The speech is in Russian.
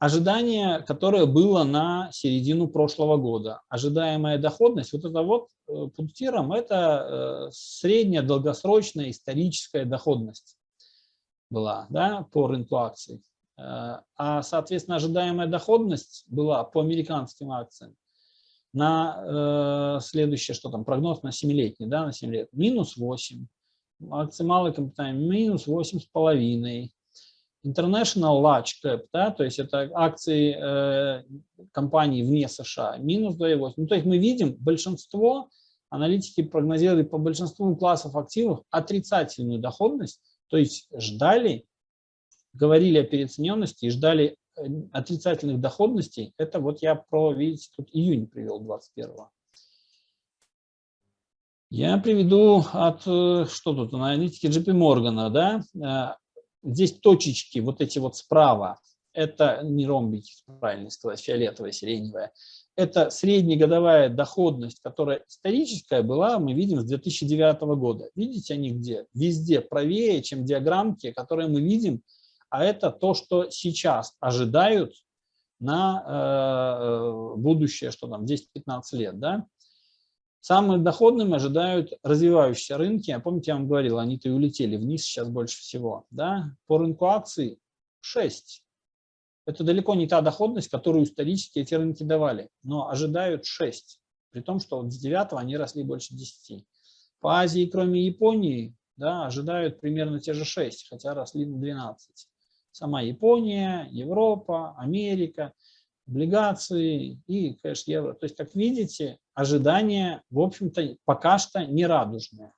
ожидание, которое было на середину прошлого года. Ожидаемая доходность, вот это вот э, пунктиром, это э, средняя долгосрочная историческая доходность была да, по рынку акций. Э, а, соответственно, ожидаемая доходность была по американским акциям на следующее, что там, прогноз на 7-летний, да, на 7 лет, минус 8, акции малой компании минус 8,5, International Large Cap, да, то есть это акции э, компаний вне США, минус 2,8. Ну, то есть мы видим, большинство, аналитики прогнозировали по большинству классов активов отрицательную доходность, то есть ждали, говорили о переоцененности и ждали э, отрицательных доходностей. Это вот я про, видите, тут июнь привел 21 -го. Я приведу от, э, что тут, аналитики JP Morgan, да, э, Здесь точечки, вот эти вот справа, это не ромбики, правильно сказать, фиолетовая, сиреневая. Это среднегодовая доходность, которая историческая была, мы видим, с 2009 года. Видите они где? Везде правее, чем диаграммки, которые мы видим. А это то, что сейчас ожидают на э, будущее, что там, 10-15 лет. Да? Самым доходным ожидают развивающиеся рынки. А помните, я вам говорил, они-то и улетели вниз сейчас больше всего. Да? По рынку акций 6. Это далеко не та доходность, которую исторически эти рынки давали, но ожидают 6. При том, что вот с 9 они росли больше 10. По Азии, кроме Японии, да, ожидают примерно те же 6, хотя росли на 12. Сама Япония, Европа, Америка – облигации и кэш евро. То есть, как видите, ожидания, в общем-то, пока что не радужные.